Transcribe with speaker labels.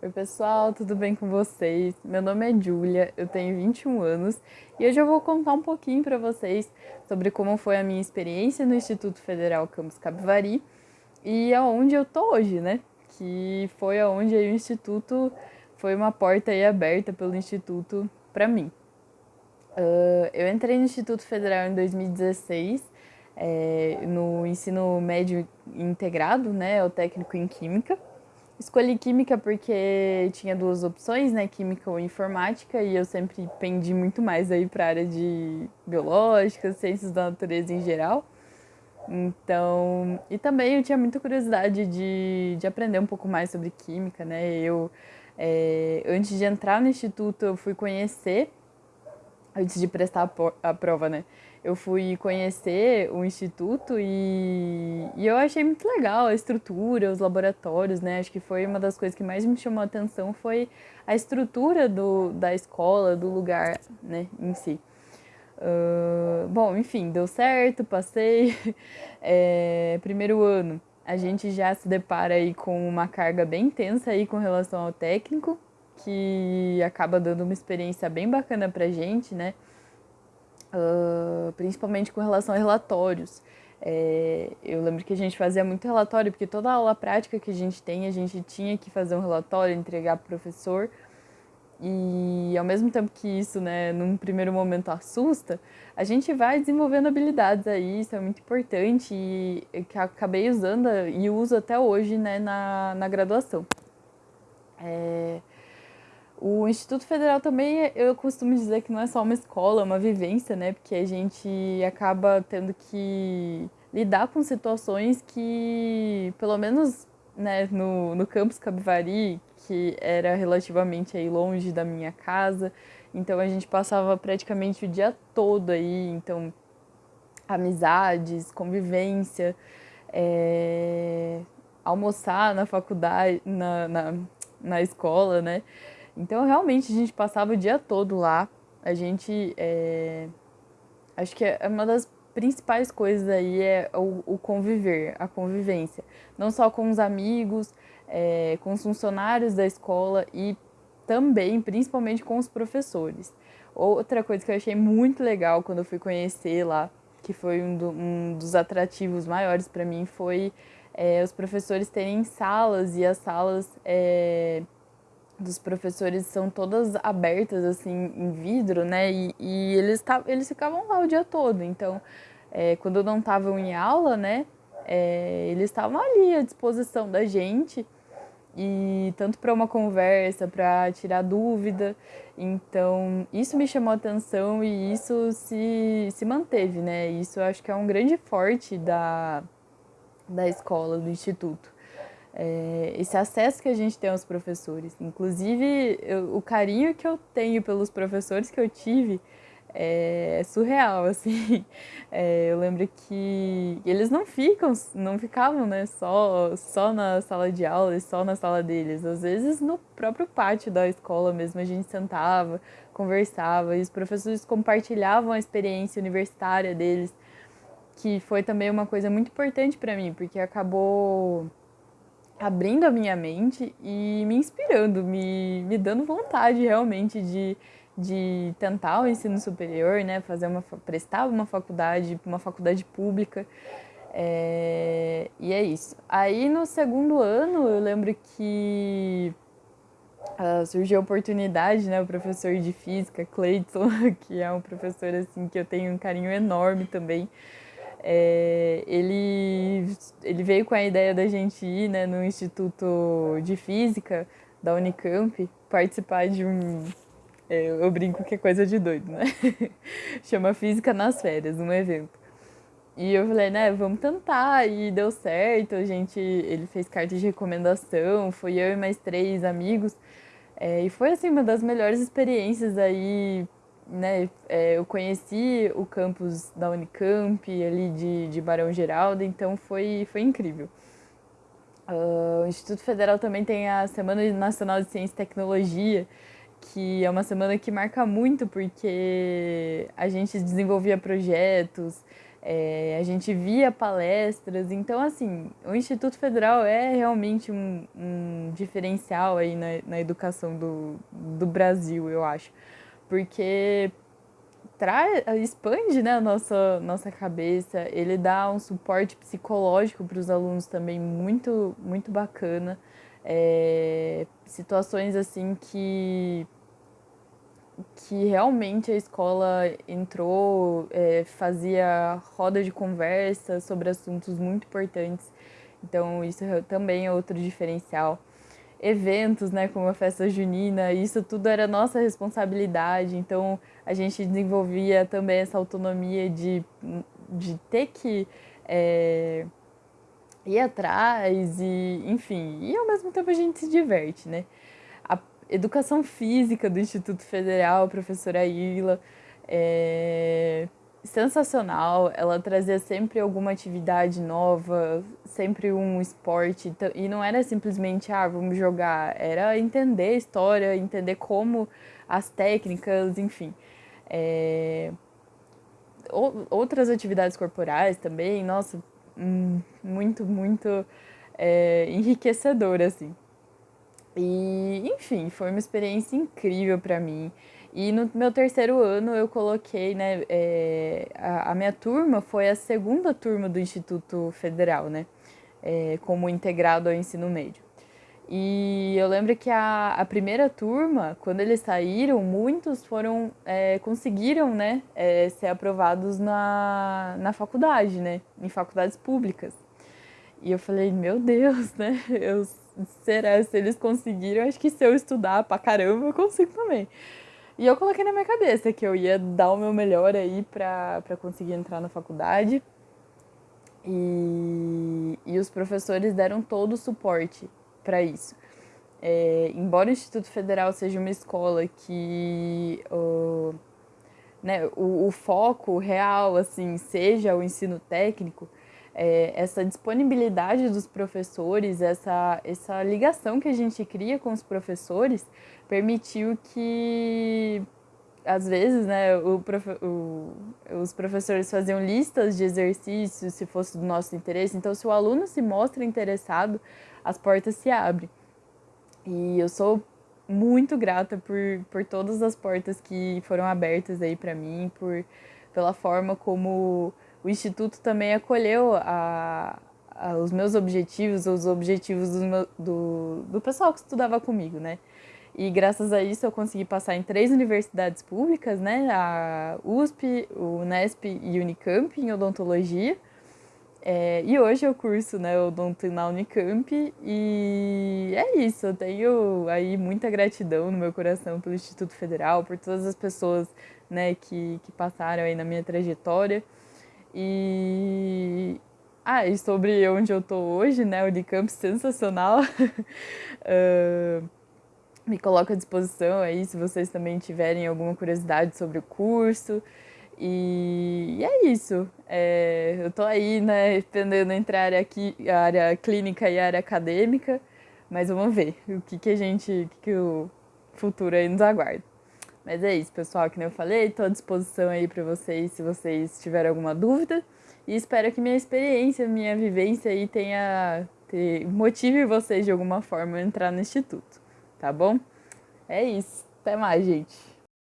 Speaker 1: Oi, pessoal, tudo bem com vocês? Meu nome é Júlia, eu tenho 21 anos e hoje eu vou contar um pouquinho para vocês sobre como foi a minha experiência no Instituto Federal Campus Capivari e aonde eu tô hoje, né? Que foi aonde o Instituto foi uma porta aí aberta pelo Instituto para mim. Uh, eu entrei no Instituto Federal em 2016, é, no ensino médio integrado, né? O técnico em Química. Escolhi química porque tinha duas opções, né, química ou informática, e eu sempre pendi muito mais aí para a área de biológica, ciências da natureza em geral. Então, e também eu tinha muita curiosidade de, de aprender um pouco mais sobre química, né? Eu, é, antes de entrar no instituto, eu fui conhecer, antes de prestar a, prova, né? eu fui conhecer o instituto e, e eu achei muito legal a estrutura, os laboratórios, né? Acho que foi uma das coisas que mais me chamou a atenção foi a estrutura do, da escola, do lugar, né, em si. Uh, bom, enfim, deu certo, passei. É, primeiro ano, a gente já se depara aí com uma carga bem intensa aí com relação ao técnico, que acaba dando uma experiência bem bacana pra gente, né? uh, principalmente com relação a relatórios. É, eu lembro que a gente fazia muito relatório, porque toda aula prática que a gente tem, a gente tinha que fazer um relatório, entregar para o professor. E ao mesmo tempo que isso, né, num primeiro momento assusta, a gente vai desenvolvendo habilidades aí, isso é muito importante e que acabei usando e uso até hoje, né, na, na graduação. É, o Instituto Federal também, eu costumo dizer que não é só uma escola, é uma vivência, né? Porque a gente acaba tendo que lidar com situações que, pelo menos né, no, no campus Capivari, que era relativamente aí longe da minha casa, então a gente passava praticamente o dia todo aí, então amizades, convivência, é, almoçar na faculdade, na, na, na escola, né? Então, realmente, a gente passava o dia todo lá. A gente. É... Acho que é uma das principais coisas aí é o, o conviver, a convivência. Não só com os amigos, é, com os funcionários da escola e também, principalmente, com os professores. Outra coisa que eu achei muito legal quando eu fui conhecer lá, que foi um, do, um dos atrativos maiores para mim, foi é, os professores terem salas e as salas. É, dos professores são todas abertas assim em vidro, né? E, e eles, eles ficavam lá o dia todo. Então, é, quando não estavam em aula, né? É, eles estavam ali à disposição da gente e tanto para uma conversa, para tirar dúvida. Então, isso me chamou atenção e isso se, se manteve, né? Isso eu acho que é um grande forte da, da escola, do instituto é, esse acesso que a gente tem aos professores. Inclusive, eu, o carinho que eu tenho pelos professores que eu tive é, é surreal, assim. É, eu lembro que eles não ficam, não ficavam, né, só, só na sala de aula e só na sala deles. Às vezes, no próprio pátio da escola mesmo, a gente sentava, conversava e os professores compartilhavam a experiência universitária deles, que foi também uma coisa muito importante para mim, porque acabou abrindo a minha mente e me inspirando, me, me dando vontade realmente de, de tentar o ensino superior, né, fazer uma, prestar uma faculdade, uma faculdade pública. É, e é isso. Aí no segundo ano eu lembro que uh, surgiu a oportunidade, né, o professor de física, Cleiton, que é um professor assim que eu tenho um carinho enorme também, é, ele, ele veio com a ideia da gente ir né, no Instituto de Física da Unicamp participar de um. É, eu brinco que é coisa de doido, né? Chama Física nas Férias, um evento. E eu falei, né, vamos tentar, e deu certo. A gente, ele fez carta de recomendação, foi eu e mais três amigos. É, e foi, assim, uma das melhores experiências aí né, é, eu conheci o campus da Unicamp, ali de, de Barão Geraldo, então foi, foi incrível. Uh, o Instituto Federal também tem a Semana Nacional de Ciência e Tecnologia, que é uma semana que marca muito porque a gente desenvolvia projetos, é, a gente via palestras. Então, assim, o Instituto Federal é realmente um, um diferencial aí na, na educação do, do Brasil, eu acho. Porque traz, expande né, a nossa, nossa cabeça, ele dá um suporte psicológico para os alunos também muito, muito bacana. É, situações assim que que realmente a escola entrou, é, fazia roda de conversa sobre assuntos muito importantes. Então, isso também é outro diferencial. Eventos, né, como a festa junina, isso tudo era nossa responsabilidade. Então, a gente desenvolvia também essa autonomia de, de ter que é, ir atrás e, enfim, e ao mesmo tempo a gente se diverte, né? Educação Física do Instituto Federal, professora Ila, é sensacional. Ela trazia sempre alguma atividade nova, sempre um esporte. E não era simplesmente, ah, vamos jogar. Era entender a história, entender como as técnicas, enfim. É... Outras atividades corporais também, nossa, hum, muito, muito é, enriquecedor, assim. E, enfim, foi uma experiência incrível para mim. E no meu terceiro ano eu coloquei, né, é, a, a, minha turma foi a segunda turma do Instituto Federal, né, é, como integrado ao ensino médio. E eu lembro que a, a primeira turma, quando eles saíram, muitos foram, é, conseguiram, né, é, ser aprovados na, na faculdade, né, em faculdades públicas. E eu falei, meu Deus, né, eu será se eles conseguiram, acho que se eu estudar pra caramba, eu consigo também. E eu coloquei na minha cabeça que eu ia dar o meu melhor aí pra conseguir entrar na faculdade. E, e os professores deram todo o suporte para isso. É, embora o Instituto Federal seja uma escola que o, né, o, o foco real assim seja o ensino técnico, é, essa disponibilidade dos professores, essa, essa ligação que a gente cria com os professores, permitiu que, às vezes, né, o, o, os professores faziam listas de exercícios se fosse do nosso interesse. Então, se o aluno se mostra interessado, as portas se abrem. E eu sou muito grata por, por todas as portas que foram abertas aí para mim, por, pela forma como o Instituto também acolheu a, a, os meus objetivos, os objetivos do, meu, do, do pessoal que estudava comigo, né? E graças a isso eu consegui passar em três universidades públicas, né? A USP, o Unesp e Unicamp em odontologia. É, e hoje eu curso né, odonto na Unicamp e é isso, eu tenho aí muita gratidão no meu coração pelo Instituto Federal, por todas as pessoas né, que, que passaram aí na minha trajetória. E. Ah, e sobre onde eu tô hoje, né? Unicamp sensacional. uh, me coloco à disposição aí se vocês também tiverem alguma curiosidade sobre o curso. E, e é isso. É, eu tô aí, né, pendendo entre a área, aqui, a área clínica e a área acadêmica, mas vamos ver o que, que a gente, o que, que o futuro aí nos aguarda. Mas é isso, pessoal, que nem eu falei, estou à disposição aí para vocês se vocês tiverem alguma dúvida. E espero que minha experiência, minha vivência aí tenha motive vocês de alguma forma a entrar no instituto, tá bom? É isso. Até mais, gente.